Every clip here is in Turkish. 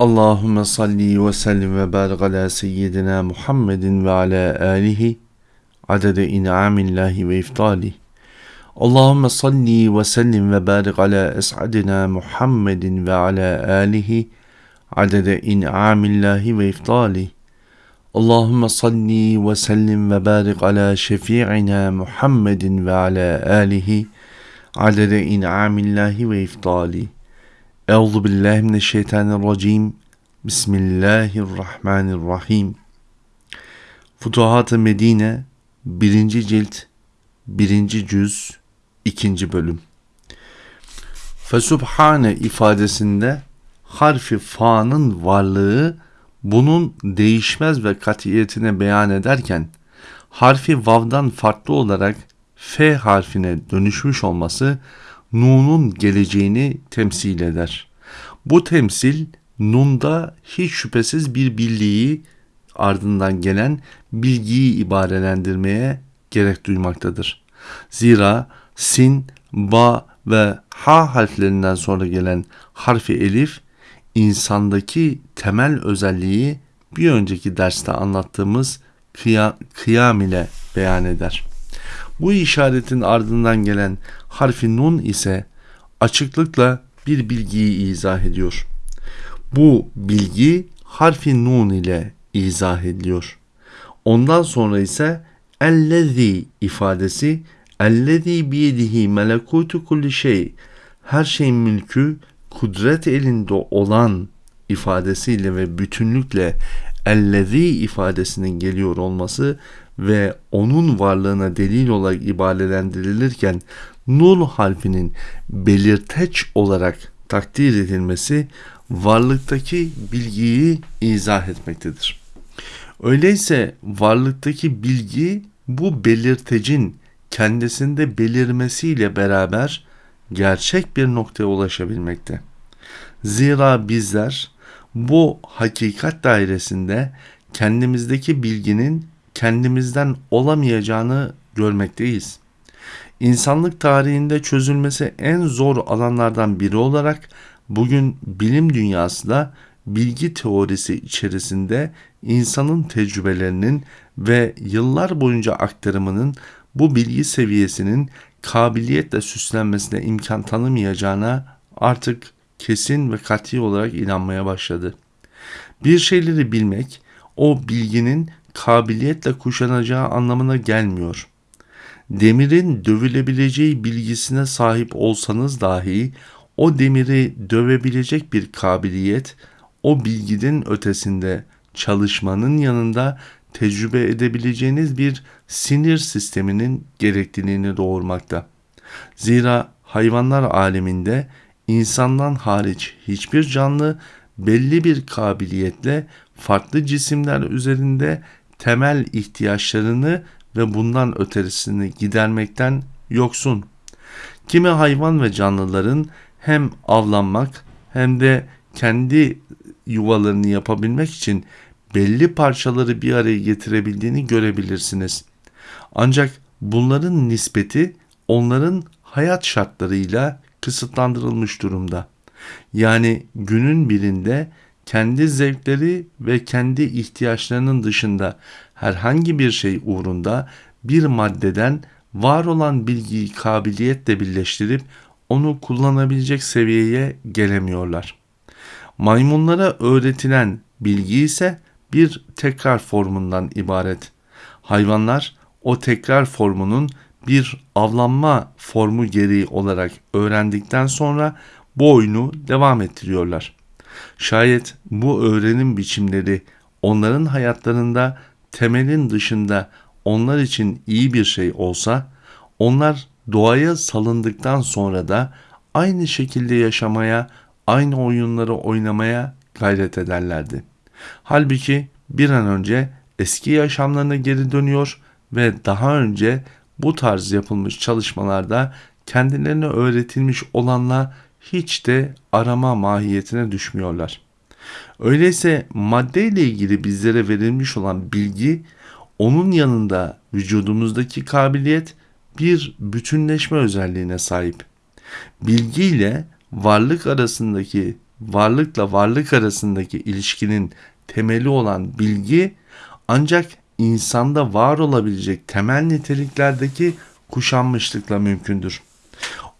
اللهم صل وسلم وبارك على سيدنا محمد وعلى آله عدد إنعام الله وإفضاله. اللهم صل وسلم وبارك على أسعدنا محمد وعلى آله عدد إنعام الله وإفضاله. اللهم صل وسلم وبارك على شفيعنا محمد وعلى آله عدد إنعام الله وإفضاله. Euzu billahi mineşşeytanirracim. Bismillahirrahmanirrahim. Futuhat-ı Medine 1. cilt 1. cüz 2. bölüm. Fesubhane ifadesinde harfi fa'nın varlığı bunun değişmez ve katiyetine beyan ederken harfi vav'dan farklı olarak f harfine dönüşmüş olması nunun geleceğini temsil eder. Bu temsil nunda hiç şüphesiz bir bilgiyi ardından gelen bilgiyi ibarelendirmeye gerek duymaktadır. Zira sin, ba ve ha harflerinden sonra gelen harfi elif insandaki temel özelliği bir önceki derste anlattığımız kıyam ile beyan eder. Bu işaretin ardından gelen harfi nun ise açıklıkla bir bilgiyi izah ediyor. Bu bilgi harfi nun ile izah ediliyor. Ondan sonra ise ellezî ifadesi ellezî biyedihi melekutu kulli şey her şeyin mülkü kudret elinde olan ifadesiyle ve bütünlükle ellezî ifadesinin geliyor olması ve onun varlığına delil olarak ibarelendirilirken nul harfinin belirteç olarak takdir edilmesi varlıktaki bilgiyi izah etmektedir. Öyleyse varlıktaki bilgi bu belirtecin kendisinde belirmesiyle beraber gerçek bir noktaya ulaşabilmekte. Zira bizler bu hakikat dairesinde kendimizdeki bilginin kendimizden olamayacağını görmekteyiz. İnsanlık tarihinde çözülmesi en zor alanlardan biri olarak bugün bilim dünyası da bilgi teorisi içerisinde insanın tecrübelerinin ve yıllar boyunca aktarımının bu bilgi seviyesinin kabiliyetle süslenmesine imkan tanımayacağına artık kesin ve kat'i olarak inanmaya başladı. Bir şeyleri bilmek o bilginin kabiliyetle kuşanacağı anlamına gelmiyor. Demirin dövülebileceği bilgisine sahip olsanız dahi o demiri dövebilecek bir kabiliyet o bilginin ötesinde çalışmanın yanında tecrübe edebileceğiniz bir sinir sisteminin gerekliliğini doğurmakta. Zira hayvanlar aleminde insandan hariç hiçbir canlı belli bir kabiliyetle farklı cisimler üzerinde temel ihtiyaçlarını ve bundan öterisini gidermekten yoksun. Kimi hayvan ve canlıların hem avlanmak hem de kendi yuvalarını yapabilmek için belli parçaları bir araya getirebildiğini görebilirsiniz. Ancak bunların nispeti onların hayat şartlarıyla kısıtlandırılmış durumda. Yani günün birinde kendi zevkleri ve kendi ihtiyaçlarının dışında herhangi bir şey uğrunda bir maddeden var olan bilgiyi kabiliyetle birleştirip onu kullanabilecek seviyeye gelemiyorlar. Maymunlara öğretilen bilgi ise bir tekrar formundan ibaret. Hayvanlar o tekrar formunun bir avlanma formu gereği olarak öğrendikten sonra bu oyunu devam ettiriyorlar. Şayet bu öğrenim biçimleri onların hayatlarında temelin dışında onlar için iyi bir şey olsa, onlar doğaya salındıktan sonra da aynı şekilde yaşamaya, aynı oyunları oynamaya gayret ederlerdi. Halbuki bir an önce eski yaşamlarına geri dönüyor ve daha önce bu tarz yapılmış çalışmalarda kendilerine öğretilmiş olanla hiç de arama mahiyetine düşmüyorlar. Öyleyse madde ile ilgili bizlere verilmiş olan bilgi onun yanında vücudumuzdaki kabiliyet bir bütünleşme özelliğine sahip. Bilgi ile varlık arasındaki varlıkla varlık arasındaki ilişkinin temeli olan bilgi ancak insanda var olabilecek temel niteliklerdeki kuşanmışlıkla mümkündür.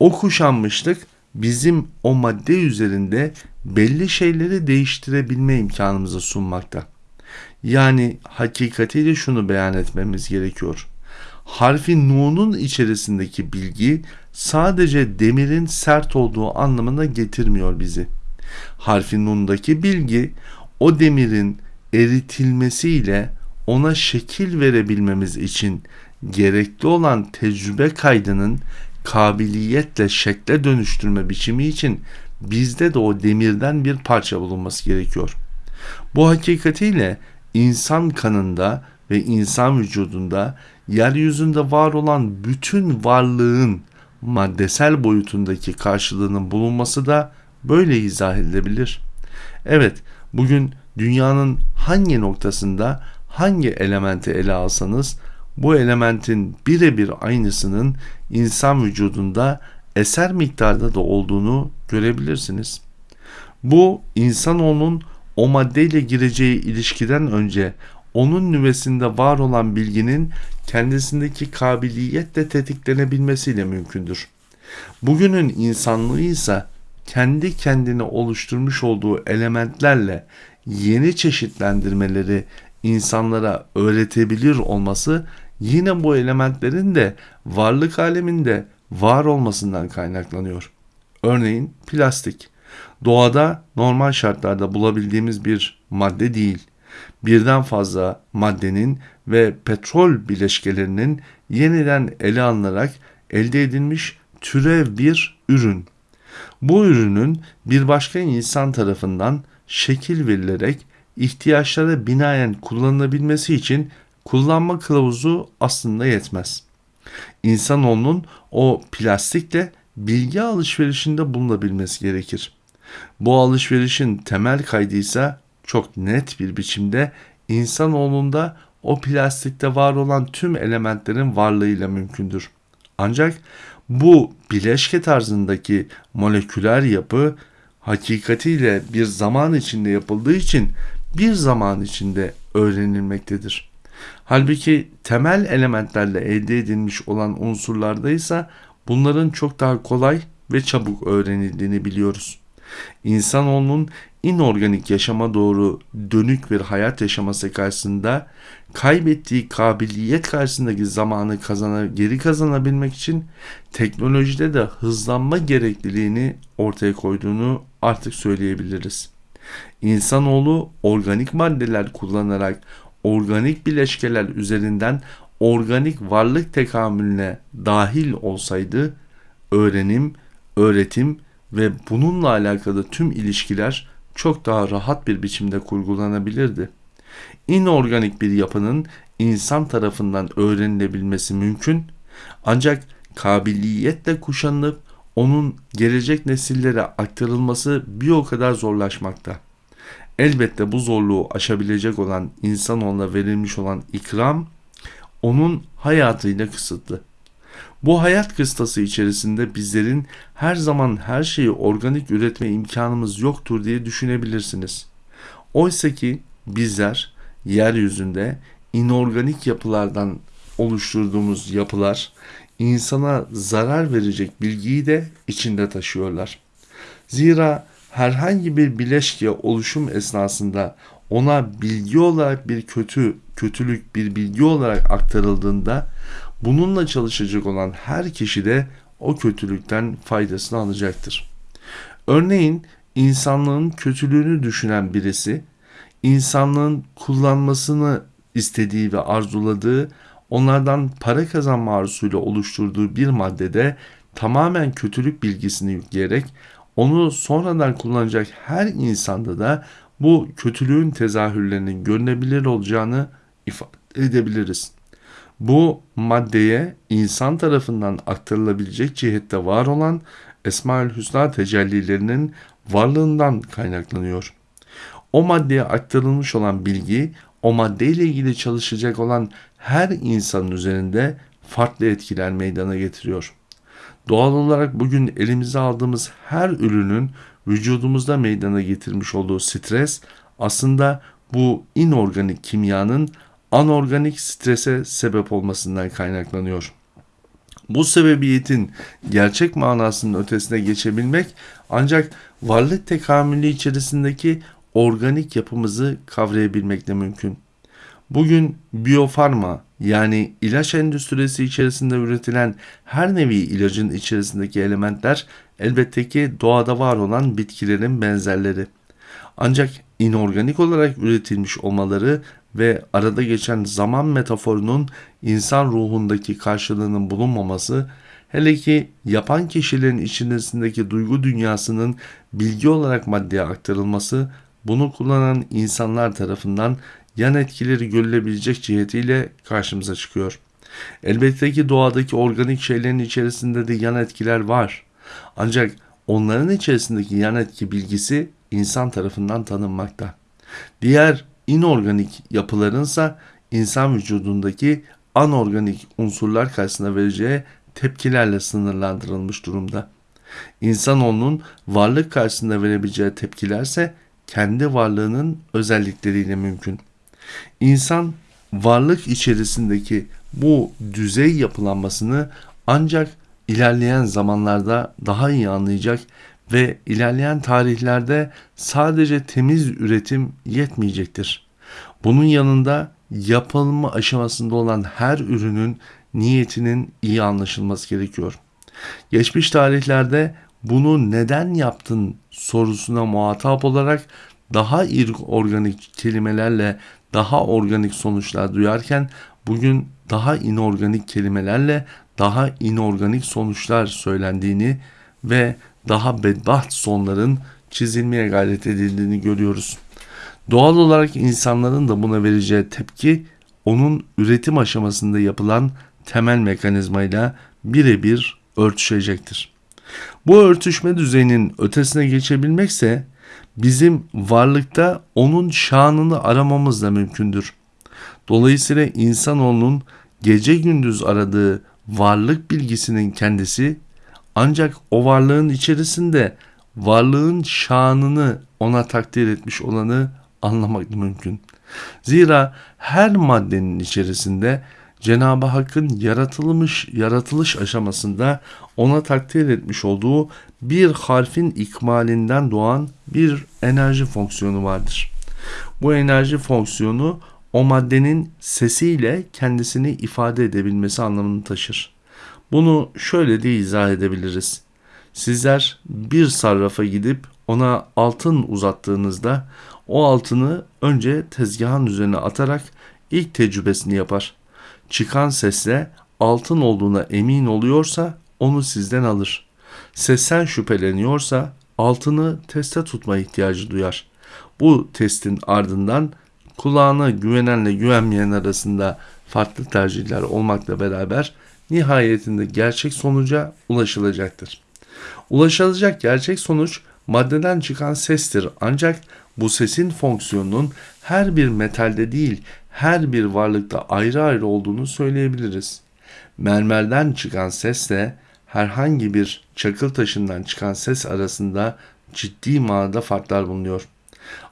O kuşanmışlık bizim o madde üzerinde belli şeyleri değiştirebilme imkanımızı sunmakta. Yani hakikatiyle şunu beyan etmemiz gerekiyor. Harfi Nu'nun içerisindeki bilgi sadece demirin sert olduğu anlamına getirmiyor bizi. Harfi Nun'daki bilgi o demirin eritilmesiyle ona şekil verebilmemiz için gerekli olan tecrübe kaydının kabiliyetle şekle dönüştürme biçimi için bizde de o demirden bir parça bulunması gerekiyor. Bu hakikatiyle insan kanında ve insan vücudunda yeryüzünde var olan bütün varlığın maddesel boyutundaki karşılığının bulunması da böyle izah edilebilir. Evet, bugün dünyanın hangi noktasında hangi elementi ele alsanız bu elementin birebir aynısının insan vücudunda eser miktarda da olduğunu görebilirsiniz. Bu insanoğlunun o maddeyle gireceği ilişkiden önce onun nüvesinde var olan bilginin kendisindeki kabiliyetle tetiklenebilmesiyle mümkündür. Bugünün insanlığı ise kendi kendine oluşturmuş olduğu elementlerle yeni çeşitlendirmeleri insanlara öğretebilir olması yine bu elementlerin de varlık aleminde var olmasından kaynaklanıyor. Örneğin plastik. Doğada normal şartlarda bulabildiğimiz bir madde değil. Birden fazla maddenin ve petrol bileşkelerinin yeniden ele alınarak elde edilmiş türev bir ürün. Bu ürünün bir başka insan tarafından şekil verilerek ihtiyaçlara binaen kullanılabilmesi için kullanma kılavuzu aslında yetmez. İnsanoğlunun o plastikle bilgi alışverişinde bulunabilmesi gerekir. Bu alışverişin temel kaydı ise çok net bir biçimde insanoğlunda o plastikte var olan tüm elementlerin varlığıyla mümkündür. Ancak bu bileşke tarzındaki moleküler yapı hakikatiyle bir zaman içinde yapıldığı için bir zaman içinde öğrenilmektedir. Halbuki temel elementlerle elde edilmiş olan unsurlarda ise bunların çok daha kolay ve çabuk öğrenildiğini biliyoruz. İnsanoğlunun inorganik yaşama doğru dönük bir hayat yaşaması karşısında kaybettiği kabiliyet karşısındaki zamanı kazana, geri kazanabilmek için teknolojide de hızlanma gerekliliğini ortaya koyduğunu artık söyleyebiliriz. İnsanoğlu organik maddeler kullanarak organik bileşkeler üzerinden organik varlık tekamülüne dahil olsaydı öğrenim, öğretim ve bununla alakalı tüm ilişkiler çok daha rahat bir biçimde kurgulanabilirdi. İnorganik bir yapının insan tarafından öğrenilebilmesi mümkün ancak kabiliyetle kuşanılıp onun gelecek nesillere aktarılması bir o kadar zorlaşmakta. Elbette bu zorluğu aşabilecek olan insanoğluna verilmiş olan ikram onun hayatıyla kısıtlı. Bu hayat kıstası içerisinde bizlerin her zaman her şeyi organik üretme imkanımız yoktur diye düşünebilirsiniz. Oysa ki bizler yeryüzünde inorganik yapılardan oluşturduğumuz yapılar insana zarar verecek bilgiyi de içinde taşıyorlar. Zira herhangi bir bileşke oluşum esnasında ona bilgi olarak bir kötü, kötülük bir bilgi olarak aktarıldığında bununla çalışacak olan her kişi de o kötülükten faydasını alacaktır. Örneğin insanlığın kötülüğünü düşünen birisi insanlığın kullanmasını istediği ve arzuladığı onlardan para kazanma arzusuyla oluşturduğu bir maddede tamamen kötülük bilgisini yükleyerek onu sonradan kullanacak her insanda da bu kötülüğün tezahürlerinin görünebilir olacağını ifade edebiliriz. Bu maddeye insan tarafından aktarılabilecek cihette var olan Esmaül Hüsna tecellilerinin varlığından kaynaklanıyor. O maddeye aktarılmış olan bilgi o maddeyle ilgili çalışacak olan her insanın üzerinde farklı etkiler meydana getiriyor. Doğal olarak bugün elimize aldığımız her ürünün vücudumuzda meydana getirmiş olduğu stres aslında bu inorganik kimyanın anorganik strese sebep olmasından kaynaklanıyor. Bu sebebiyetin gerçek manasının ötesine geçebilmek ancak varlık tekamülü içerisindeki organik yapımızı kavrayabilmekle mümkün. Bugün biyofarma yani ilaç endüstrisi içerisinde üretilen her nevi ilacın içerisindeki elementler elbette ki doğada var olan bitkilerin benzerleri. Ancak inorganik olarak üretilmiş olmaları ve arada geçen zaman metaforunun insan ruhundaki karşılığının bulunmaması hele ki yapan kişilerin içerisindeki duygu dünyasının bilgi olarak maddeye aktarılması bunu kullanan insanlar tarafından yan etkileri görülebilecek cihetiyle karşımıza çıkıyor. Elbette ki doğadaki organik şeylerin içerisinde de yan etkiler var. Ancak onların içerisindeki yan etki bilgisi insan tarafından tanınmakta. Diğer inorganik yapılarınsa insan vücudundaki anorganik unsurlar karşısında vereceği tepkilerle sınırlandırılmış durumda. İnsanoğlunun varlık karşısında verebileceği tepkilerse kendi varlığının özellikleriyle mümkün. İnsan varlık içerisindeki bu düzey yapılanmasını ancak ilerleyen zamanlarda daha iyi anlayacak ve ilerleyen tarihlerde sadece temiz üretim yetmeyecektir. Bunun yanında yapılma aşamasında olan her ürünün niyetinin iyi anlaşılması gerekiyor. Geçmiş tarihlerde bunu neden yaptın sorusuna muhatap olarak daha organik kelimelerle daha organik sonuçlar duyarken bugün daha inorganik kelimelerle daha inorganik sonuçlar söylendiğini ve daha bedbaht sonların çizilmeye gayret edildiğini görüyoruz. Doğal olarak insanların da buna vereceği tepki onun üretim aşamasında yapılan temel mekanizmayla birebir örtüşecektir. Bu örtüşme düzeyinin ötesine geçebilmekse bizim varlıkta onun şanını aramamız da mümkündür. Dolayısıyla insanoğlunun gece gündüz aradığı varlık bilgisinin kendisi ancak o varlığın içerisinde varlığın şanını ona takdir etmiş olanı anlamak mümkün. Zira her maddenin içerisinde Cenab-ı Hakk'ın yaratılmış yaratılış aşamasında ona takdir etmiş olduğu bir harfin ikmalinden doğan bir enerji fonksiyonu vardır. Bu enerji fonksiyonu o maddenin sesiyle kendisini ifade edebilmesi anlamını taşır. Bunu şöyle de izah edebiliriz. Sizler bir sarrafa gidip ona altın uzattığınızda o altını önce tezgahın üzerine atarak ilk tecrübesini yapar. Çıkan sesle altın olduğuna emin oluyorsa onu sizden alır. Sesten şüpheleniyorsa altını teste tutma ihtiyacı duyar. Bu testin ardından kulağına güvenenle güvenmeyen arasında farklı tercihler olmakla beraber nihayetinde gerçek sonuca ulaşılacaktır. Ulaşılacak gerçek sonuç maddeden çıkan sestir ancak bu sesin fonksiyonunun her bir metalde değil her bir varlıkta ayrı ayrı olduğunu söyleyebiliriz. Mermerden çıkan sesle herhangi bir çakıl taşından çıkan ses arasında ciddi manada farklar bulunuyor.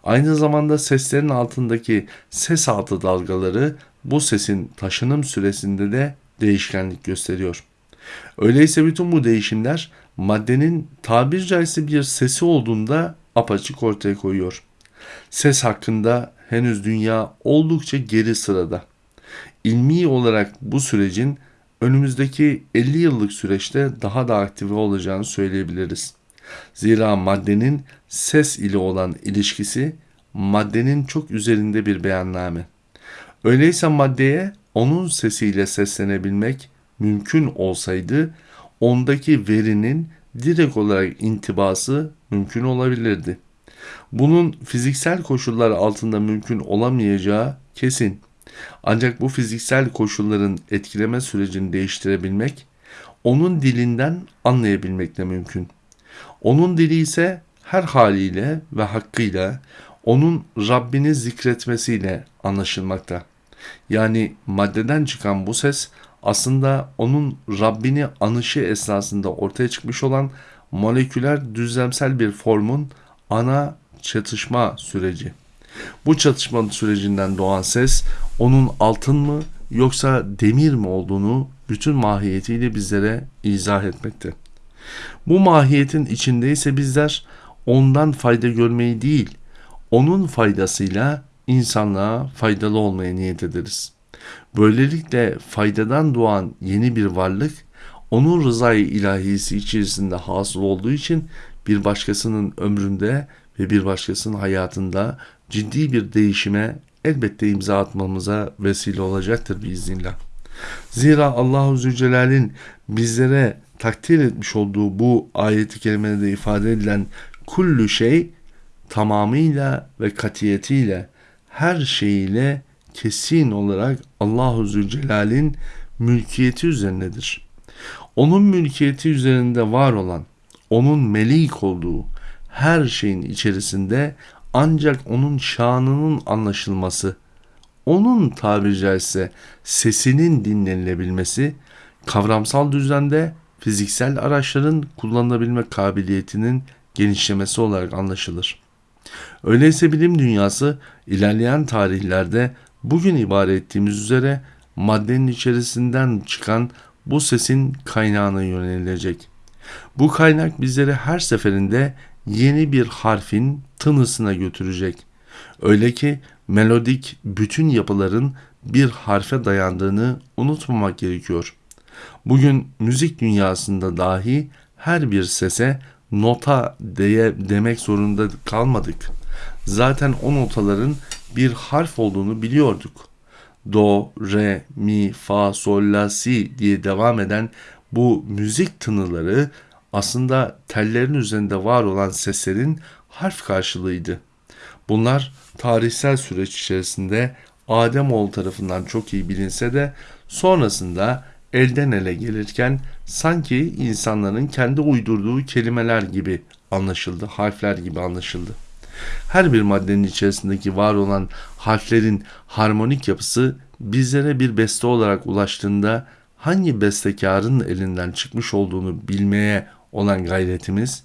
Aynı zamanda seslerin altındaki ses altı dalgaları bu sesin taşınım süresinde de değişkenlik gösteriyor. Öyleyse bütün bu değişimler maddenin tabir caizse bir sesi olduğunda apaçık ortaya koyuyor. Ses hakkında henüz dünya oldukça geri sırada. İlmi olarak bu sürecin önümüzdeki 50 yıllık süreçte daha da aktive olacağını söyleyebiliriz. Zira maddenin ses ile olan ilişkisi maddenin çok üzerinde bir beyanname. Öyleyse maddeye onun sesiyle seslenebilmek mümkün olsaydı ondaki verinin direkt olarak intibası mümkün olabilirdi. Bunun fiziksel koşullar altında mümkün olamayacağı kesin. Ancak bu fiziksel koşulların etkileme sürecini değiştirebilmek, onun dilinden anlayabilmekle mümkün. Onun dili ise her haliyle ve hakkıyla onun Rabbini zikretmesiyle anlaşılmakta. Yani maddeden çıkan bu ses aslında onun Rabbini anışı esnasında ortaya çıkmış olan moleküler düzlemsel bir formun ana çatışma süreci. Bu çatışma sürecinden doğan ses onun altın mı yoksa demir mi olduğunu bütün mahiyetiyle bizlere izah etmekte. Bu mahiyetin içindeyse bizler ondan fayda görmeyi değil, onun faydasıyla insanlığa faydalı olmaya niyet ederiz. Böylelikle faydadan doğan yeni bir varlık onun rızayı ilahisi içerisinde hasıl olduğu için bir başkasının ömründe ve bir başkasının hayatında ciddi bir değişime elbette imza atmamıza vesile olacaktır biiznillah. Zira Allahu Zülcelal'in bizlere takdir etmiş olduğu bu ayeti kerimede ifade edilen kullu şey tamamıyla ve katiyetiyle her şeyiyle kesin olarak Allahu Zülcelal'in mülkiyeti üzerindedir. Onun mülkiyeti üzerinde var olan, onun melik olduğu her şeyin içerisinde ancak onun şanının anlaşılması, onun tabiri caizse sesinin dinlenilebilmesi, kavramsal düzende fiziksel araçların kullanılabilme kabiliyetinin genişlemesi olarak anlaşılır. Öyleyse bilim dünyası ilerleyen tarihlerde bugün ibare ettiğimiz üzere maddenin içerisinden çıkan bu sesin kaynağına yönelecek. Bu kaynak bizleri her seferinde yeni bir harfin tınısına götürecek. Öyle ki melodik bütün yapıların bir harfe dayandığını unutmamak gerekiyor. Bugün müzik dünyasında dahi her bir sese nota diye demek zorunda kalmadık. Zaten o notaların bir harf olduğunu biliyorduk. Do, re, mi, fa, sol, la, si diye devam eden bu müzik tınıları aslında tellerin üzerinde var olan seslerin harf karşılığıydı. Bunlar tarihsel süreç içerisinde Ademoğlu tarafından çok iyi bilinse de sonrasında elden ele gelirken sanki insanların kendi uydurduğu kelimeler gibi anlaşıldı, harfler gibi anlaşıldı. Her bir maddenin içerisindeki var olan harflerin harmonik yapısı bizlere bir beste olarak ulaştığında hangi bestekarın elinden çıkmış olduğunu bilmeye olan gayretimiz,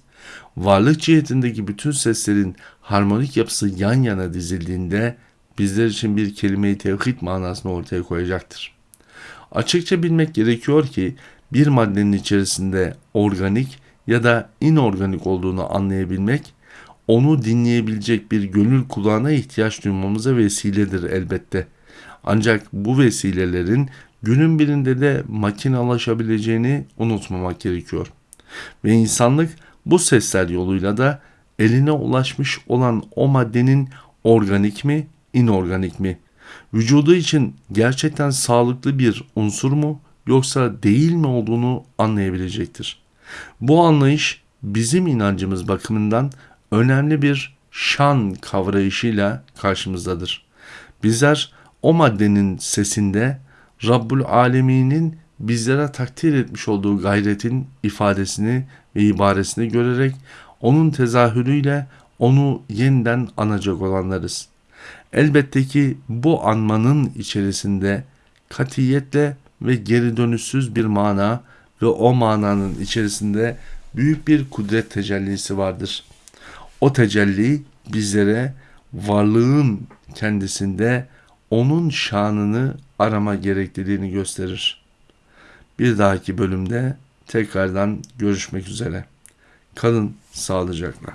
varlık cihetindeki bütün seslerin harmonik yapısı yan yana dizildiğinde bizler için bir kelime-i tevhid manasını ortaya koyacaktır. Açıkça bilmek gerekiyor ki bir maddenin içerisinde organik ya da inorganik olduğunu anlayabilmek, onu dinleyebilecek bir gönül kulağına ihtiyaç duymamıza vesiledir elbette. Ancak bu vesilelerin günün birinde de makinalaşabileceğini unutmamak gerekiyor. Ve insanlık bu sesler yoluyla da eline ulaşmış olan o maddenin organik mi, inorganik mi? Vücudu için gerçekten sağlıklı bir unsur mu yoksa değil mi olduğunu anlayabilecektir. Bu anlayış bizim inancımız bakımından önemli bir şan kavrayışıyla karşımızdadır. Bizler o maddenin sesinde Rabbul Alemin'in bizlere takdir etmiş olduğu gayretin ifadesini ve ibaresini görerek onun tezahürüyle onu yeniden anacak olanlarız. Elbette ki bu anmanın içerisinde katiyetle ve geri dönüşsüz bir mana ve o mananın içerisinde büyük bir kudret tecellisi vardır. O tecelli bizlere varlığın kendisinde onun şanını arama gerekliliğini gösterir. Bir dahaki bölümde tekrardan görüşmek üzere. Kalın sağlıcakla.